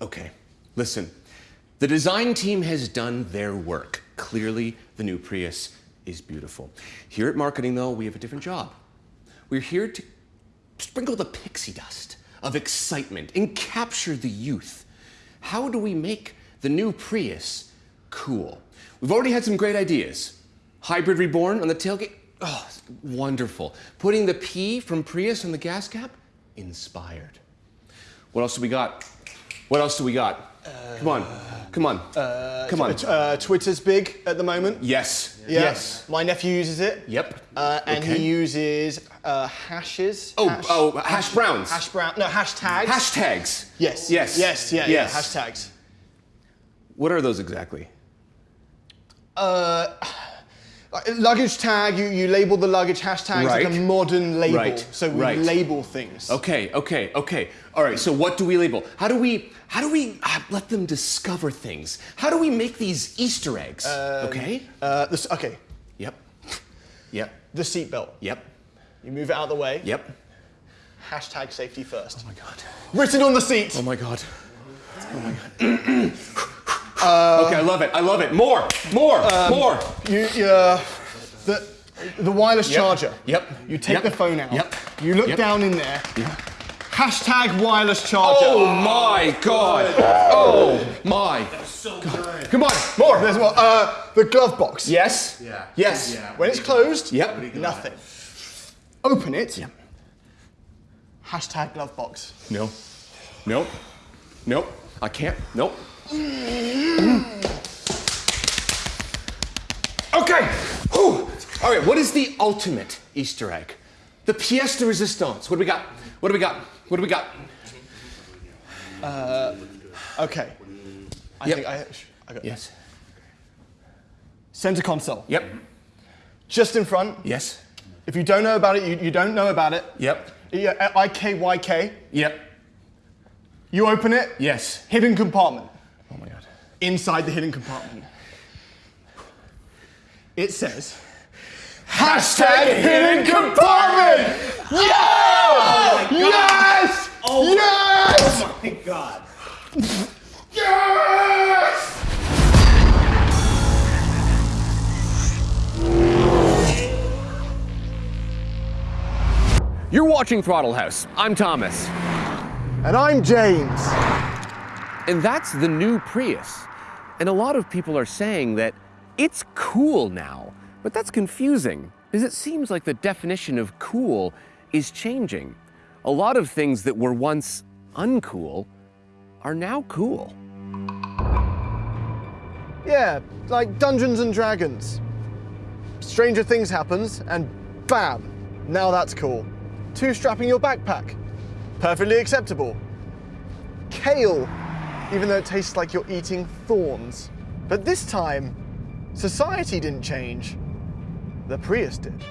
Okay, listen. The design team has done their work. Clearly, the new Prius is beautiful. Here at marketing, though, we have a different job. We're here to sprinkle the pixie dust of excitement and capture the youth. How do we make the new Prius cool? We've already had some great ideas. Hybrid Reborn on the tailgate, oh, wonderful. Putting the P from Prius on the gas cap, inspired. What else do we got? What else do we got? come on, come on, come on. Uh, Twitter's big at the moment. Yes, Yeah. yes. My nephew uses it. Yep. Uh, and Okay. he uses uh, hashes. Oh, hash, oh, hash browns. Hash brown. No, hashtags. Hashtags. Yes. Yes. Yes. Yeah. Yes. Yeah. Hashtags. What are those exactly? Uh, luggage tag. You, you label the luggage hashtags like a modern label. Right. So we Right. label things. Okay, okay, okay. All right. So what do we label? How do we how do we uh, let them discover things? How do we make these Easter eggs? okay. Uh, this, okay. Yep. Yep. The seatbelt. Yep. You move it out of the way. Yep. Hashtag safety first. Oh my god. Written on the seat. Oh my god. Oh my god. okay, I love it. I love it. More. More. more. You, you, uh, the, the wireless Yep. charger. Yep. You take Yep. the phone out. Yep. You look Yep. down in there. Hashtag wireless charger. Oh my god. Oh my. That's So good. Come on. More. There's more. Uh, the glove box. Yes. Yeah. Yes. Yeah. When it's closed. Yep. Nothing. Open it. Yep. Hashtag glove box. No. Nope. Nope. I can't. Nope. Okay. Whew. All right. What is the ultimate Easter egg? The pièce de résistance. What do we got? What do we got? What do we got? Uh, okay. I Yep. think I, I got Yes. Center console. Yep. Just in front. Yes. If you don't know about it, you, you don't know about it. Yep. Yeah, IKYK. Yep. You open it. Yes. Hidden compartment. Oh my god. Inside the hidden compartment. It says. Hashtag hidden compartment! Oh yeah! yes! Oh. Yes! Oh my god. Yes! You're watching Throttle House. I'm Thomas. And I'm James. And that's the new Prius. And a lot of people are saying that it's cool now. But that's confusing, because it seems like the definition of cool is changing. A lot of things that were once uncool are now cool. Yeah, like Dungeons and Dragons. Stranger Things happens, and bam, now that's cool. Two strapping your backpack. Perfectly acceptable. Kale, even though it tastes like you're eating thorns. But this time, society didn't change. The Prius did.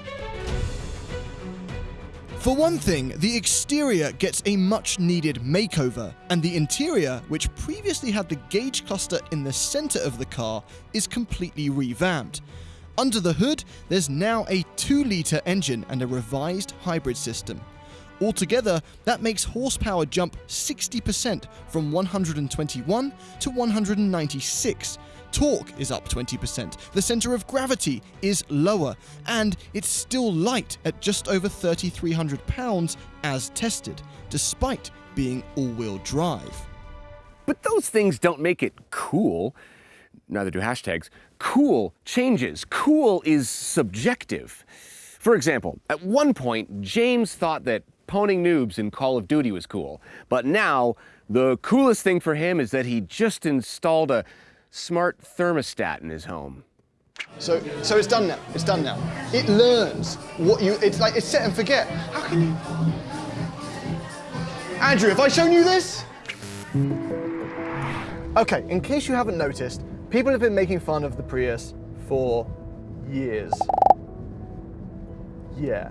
For one thing, the exterior gets a much needed makeover, and the interior, which previously had the gauge cluster in the center of the car, is completely revamped. Under the hood, there's now a 2 litre engine and a revised hybrid system. Altogether, that makes horsepower jump 60% from 121 to 196. Torque is up 20%, the center of gravity is lower, and it's still light at just over 3,300 pounds as tested, despite being all wheel drive. But those things don't make it cool. Neither do hashtags. Cool changes. Cool is subjective. For example, at one point, James thought that poning noobs in Call of Duty was cool. But now, the coolest thing for him is that he just installed a smart thermostat in his home. So, so it's done now. It's done now. It learns what you. It's like it's set and forget. How can you? Andrew, have I shown you this? Okay, in case you haven't noticed, people have been making fun of the Prius for years. Yeah.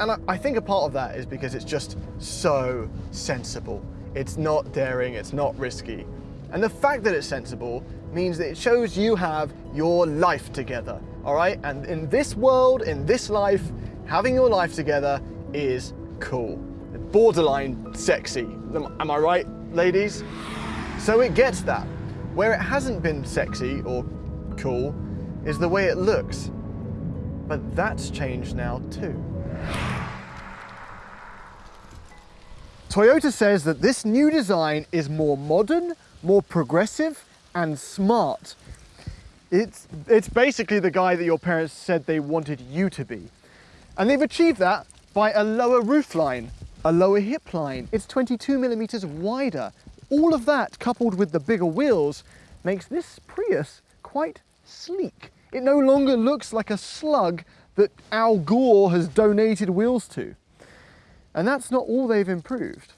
And I, I think a part of that is because it's just so sensible. It's not daring, it's not risky. And the fact that it's sensible means that it shows you have your life together, all right? And in this world, in this life, having your life together is cool. Borderline sexy. Am, am I right, ladies? So it gets that. Where it hasn't been sexy or cool is the way it looks. But that's changed now too. Toyota says that this new design is more modern, more progressive, and smart. It's, it's basically the guy that your parents said they wanted you to be. And they've achieved that by a lower roofline, a lower hip line. It's 22 millimeters wider. All of that, coupled with the bigger wheels, makes this Prius quite sleek. It no longer looks like a slug that Al Gore has donated wheels to. And that's not all they've improved.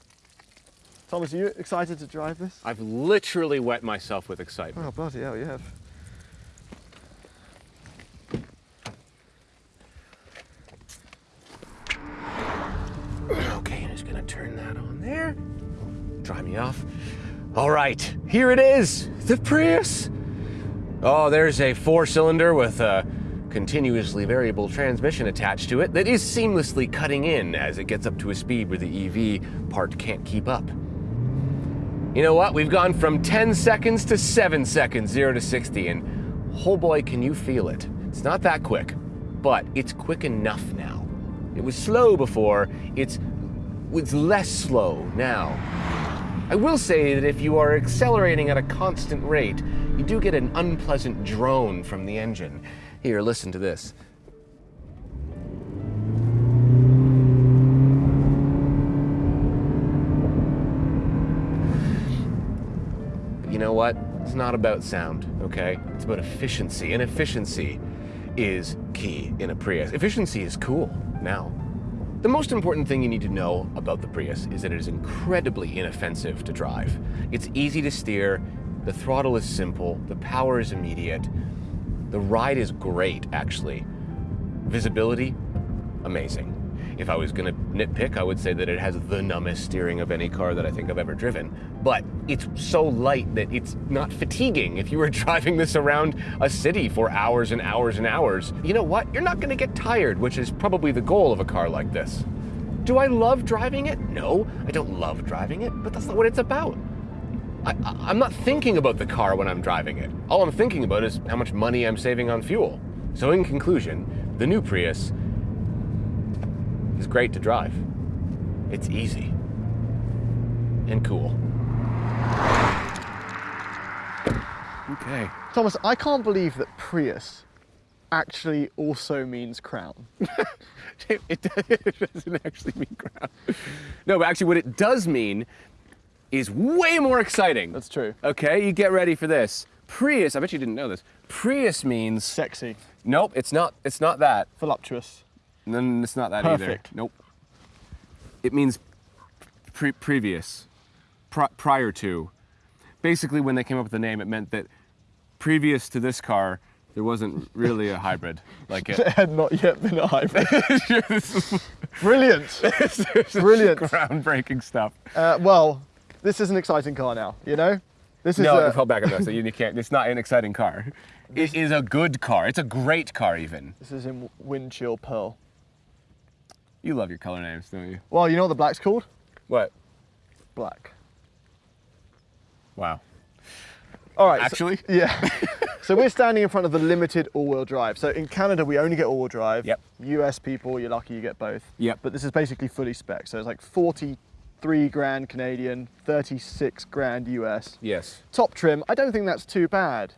Thomas, are you excited to drive this? I've literally wet myself with excitement. Oh, bloody hell, you have. Okay, I'm just gonna turn that on there. Dry me off. All right, here it is, the Prius. Oh, there's a four cylinder with a continuously variable transmission attached to it that is seamlessly cutting in as it gets up to a speed where the EV part can't keep up. You know what? We've gone from 10 seconds to 7 seconds, 0 to 60, and oh boy, can you feel it. It's not that quick, but it's quick enough now. It was slow before, it's, it's less slow now. I will say that if you are accelerating at a constant rate, you do get an unpleasant drone from the engine. Here, listen to this. you know what? It's not about sound, okay? It's about efficiency, and efficiency is key in a Prius. Efficiency is cool now. The most important thing you need to know about the Prius is that it is incredibly inoffensive to drive. It's easy to steer, the throttle is simple, the power is immediate, the ride is great, actually. Visibility, amazing. If I was gonna nitpick, I would say that it has the numbest steering of any car that I think I've ever driven. But it's so light that it's not fatiguing if you were driving this around a city for hours and hours and hours. You know what? You're not gonna get tired, which is probably the goal of a car like this. Do I love driving it? No, I don't love driving it, but that's not what it's about. I, am not thinking about the car when I'm driving it. All I'm thinking about is how much money I'm saving on fuel. So in conclusion, the new Prius is great to drive. It's easy and cool. Okay. Thomas, I can't believe that Prius actually also means crown. it, it doesn't actually mean crown. No, but actually what it does mean is way more exciting. That's true. Okay, you get ready for this. Prius, I bet you didn't know this. Prius means Sexy. Nope, it's not it's not that. Voluptuous. No, it's not that Perfect. either. Nope. It means pre previous, pri prior to. Basically, when they came up with the name, it meant that previous to this car, there wasn't really a hybrid like it. It had not yet been a hybrid. Brilliant. Brilliant. Groundbreaking stuff. Uh, well, this is an exciting car now, you know? This is No, a, hold back on that. So you, can't. It's not an exciting car. It is a good car. It's a great car, even. this is in wind chill pearl. You love your color names, don't you? Well, you know what the black's called? What? Black. Wow. All right. so- Actually? yeah. so we're standing in front of the limited all-wheel drive. So in Canada, we only get all-wheel drive. Yep. US people, you're lucky you get both. Yep. But this is basically fully spec. So it's like 43 grand Canadian, 36 grand US. Yes. Top trim. I don't think that's too bad.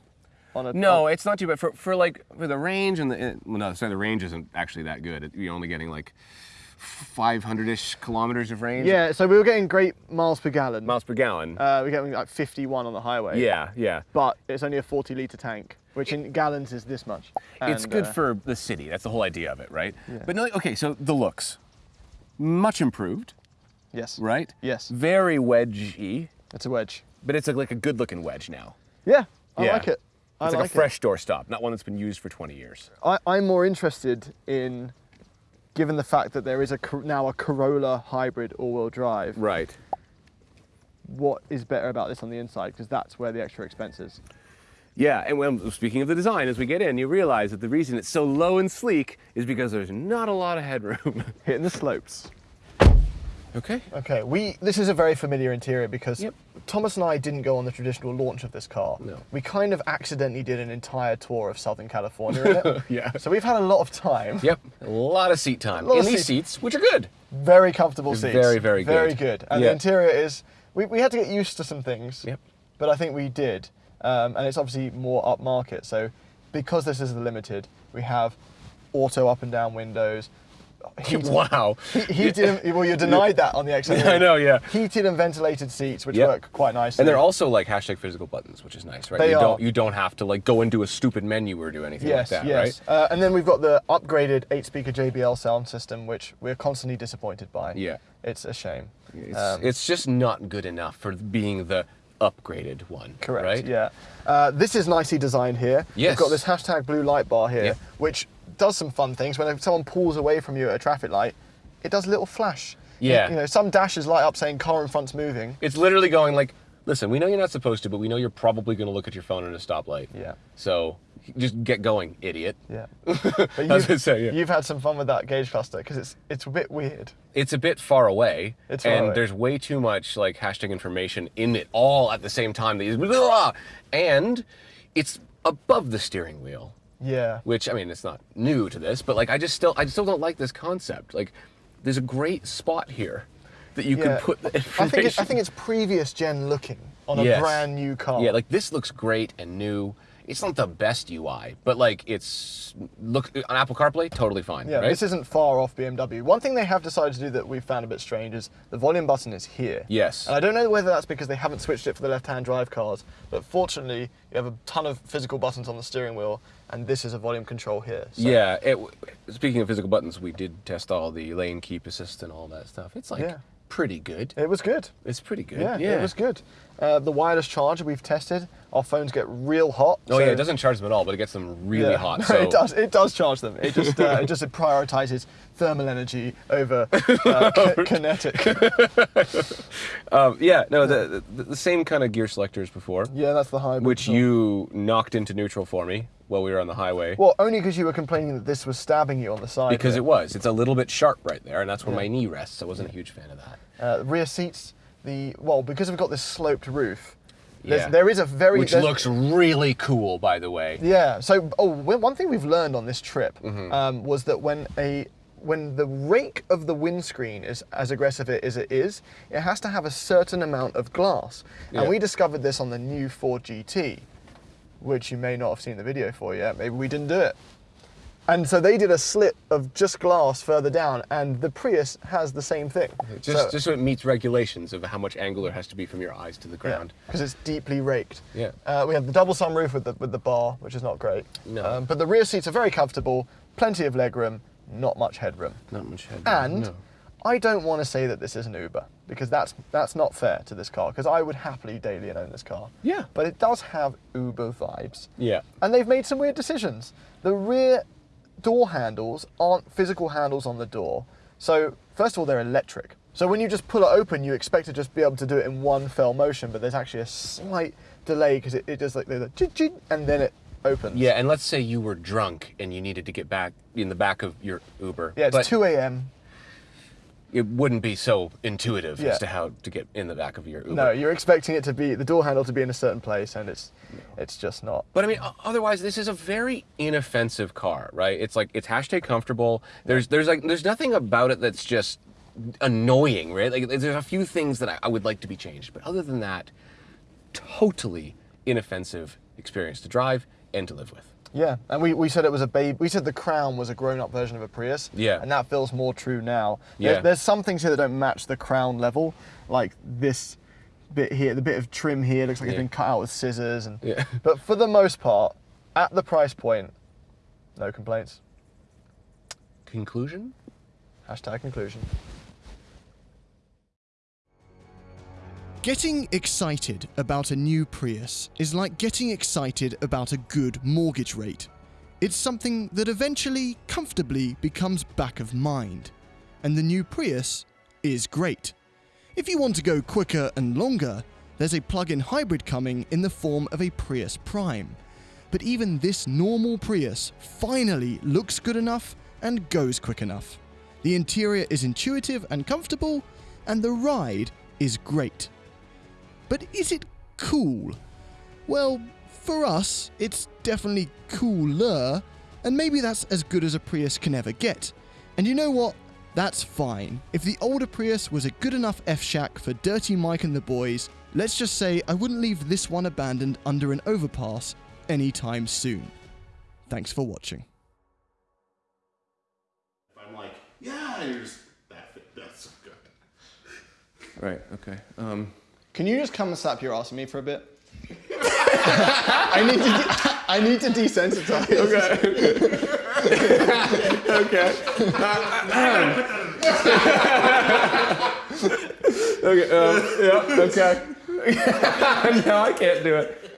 On a No, on- it's not too bad for for like for the range and the well, no, sorry, the range isn't actually that good. It- You're only getting like 500ish kilometers of range. yeah. So we were getting great miles per gallon. miles per gallon. Uh, we're getting like 51 on the highway. yeah, yeah. But it's only a 40 litre tank, which in gallons is this much. it's good uh, for the city. That's the whole idea of it, right? Yeah. But no, okay. So the looks, much improved, Yes. right? Yes. Very wedgy, It's a wedge. but it's a, like a good-looking wedge now. Yeah, I Yeah. like it. I It's like, like a fresh doorstop, not one that's been used for 20 years. I, I'm more interested in, given the fact that there is a now a Corolla hybrid all-wheel drive. Right. What is better about this on the inside? Because that's where the extra expense is. Yeah, and when, speaking of the design, as we get in, you realize that the reason it's so low and sleek is because there's not a lot of headroom. Hitting the slopes. Okay. Okay, we. This is a very familiar interior because Yep. Thomas and I didn't go on the traditional launch of this car. No. We kind of accidentally did an entire tour of Southern California in it. Yeah. So we've had a lot of time. Yep, a lot of seat time in these seat- seats, which are good. Very comfortable seats. Very, very good. Very good. good. And Yeah. the interior is, we, we had to get used to some things. Yep. But I think we did. Um, and it's obviously more upmarket. So because this is the limited, we have auto up and down windows. Heated- Wow. he- Heated, and- well, you're denied that on the XM. I know, yeah. Heated and ventilated seats, which Yep. work quite nicely. And they're also like hashtag physical buttons, which is nice, right? They you are. don't you don't have to like go into a stupid menu or do anything Yes, like that, yes. right? Uh, and then we've got the upgraded eight-speaker JBL sound system, which we're constantly disappointed by. Yeah. It's a shame. It's, Um, it's just not good enough for being the upgraded one. Correct. Right? Yeah. Uh, this is nicely designed here. Yes. We've got this hashtag blue light bar here, Yep. which does some fun things. When someone pulls away from you at a traffic light, it does a little flash. Yeah. You know, some dashes light up saying car in front's moving. It's literally going like, listen, we know you're not supposed to, but we know you're probably going to look at your phone at a stoplight. Yeah. So just get going, idiot. Yeah. But you've, say, yeah. you've had some fun with that gauge cluster because it's it's a bit weird. It's a bit far away, It's far and away. there's way too much like hashtag information in it all at the same time. That and it's above the steering wheel. Yeah. which I mean, it's not new to this, but like I just still I still don't like this concept. Like, there's a great spot here that you Yeah. could put the I think it, I think it's previous gen looking on a Yes. brand new car. yeah, like this looks great and new. It's not the best UI, but like it's look on Apple CarPlay, totally fine. Yeah, right? this isn't far off BMW. One thing they have decided to do that we've found a bit strange is the volume button is here. Yes. And I don't know whether that's because they haven't switched it for the left-hand drive cars, but fortunately, you have a ton of physical buttons on the steering wheel, and this is a volume control here. So yeah. It, speaking of physical buttons, we did test all the lane keep assist and all that stuff. It's like Yeah. pretty good. It was good. It's pretty good. Yeah, it was good. Uh, the wireless charger we've tested, our phones get real hot. Oh yeah, it doesn't charge them at all, but it gets them really Yeah. hot. So it does. It does charge them. It just uh, it just prioritizes thermal energy over uh, ki- kinetic. Um, yeah, no, the, the the same kind of gear selector as before. Yeah, that's the hybrid. which you knocked into neutral for me while we were on the highway. Well, only because you were complaining that this was stabbing you on the side. because it was. It's a little bit sharp right there, and that's where my knee rests. I wasn't a huge fan of that. Uh, rear seats, the well, because we've got this sloped roof. Yeah. There is a very Which looks really cool, by the way. Yeah. So, oh, one thing we've learned on this trip Mm-hmm. um, was that when a when the rake of the windscreen is as aggressive as it is, it has to have a certain amount of glass. Yeah. And we discovered this on the new Ford GT, which you may not have seen the video for yet. Maybe we didn't do it. And so they did a slit of just glass further down, and the Prius has the same thing. Just, So- just so it meets regulations of how much angle there has to be from your eyes to the ground. because it's deeply raked. Yeah. Uh, we have the double sunroof with the with the bar, which is not great. No. Um, but the rear seats are very comfortable, plenty of legroom, not much headroom. Not much head. And no. I don't want to say that this is an Uber because that's that's not fair to this car because I would happily daily own this car. Yeah. But it does have Uber vibes. Yeah. And they've made some weird decisions. The rear door handles aren't physical handles on the door. So, first of all, they're electric. So, when you just pull it open, you expect to just be able to do it in one fell motion, but there's actually a slight delay because it, it just like, they're like, "Chit, chit," and then it opens. Yeah, and let's say you were drunk and you needed to get back in the back of your Uber. Yeah, it's but 2 a.m. It wouldn't be so intuitive Yeah. as to how to get in the back of your Uber. No, you're expecting it to be the door handle to be in a certain place, and it's it's just not. But I mean, otherwise, this is a very inoffensive car, right? It's like it's hashtag comfortable. There's there's like there's nothing about it that's just annoying, right? Like there's a few things that I, I would like to be changed, but other than that, totally inoffensive experience to drive and to live with. Yeah, and we, we said it was a baby. We said the Crown was a grown-up version of a Prius. Yeah. and that feels more true now. There- Yeah. there's some things here that don't match the Crown level, like this bit here. The bit of trim here looks like it's been cut out with scissors. And Yeah. but for the most part, at the price point, no complaints. Conclusion? Hashtag conclusion. Getting excited about a new Prius is like getting excited about a good mortgage rate. It's something that eventually, comfortably becomes back of mind. And the new Prius is great. If you want to go quicker and longer, there's a plug in hybrid coming in the form of a Prius Prime. But even this normal Prius finally looks good enough and goes quick enough. The interior is intuitive and comfortable, and the ride is great. But is it cool? Well, for us, it's definitely cooler, and maybe that's as good as a Prius can ever get. And you know what? That's fine. If the older Prius was a good enough F Shack for Dirty Mike and the boys, let's just say I wouldn't leave this one abandoned under an overpass anytime soon. Thanks for watching. I'm like, yeah, here's that. That's so good. Right. Okay. Um, Can you just come and slap your ass at me for a bit? I need to. I need to desensitize. okay. okay. Um, yeah. Okay. no, I can't do it.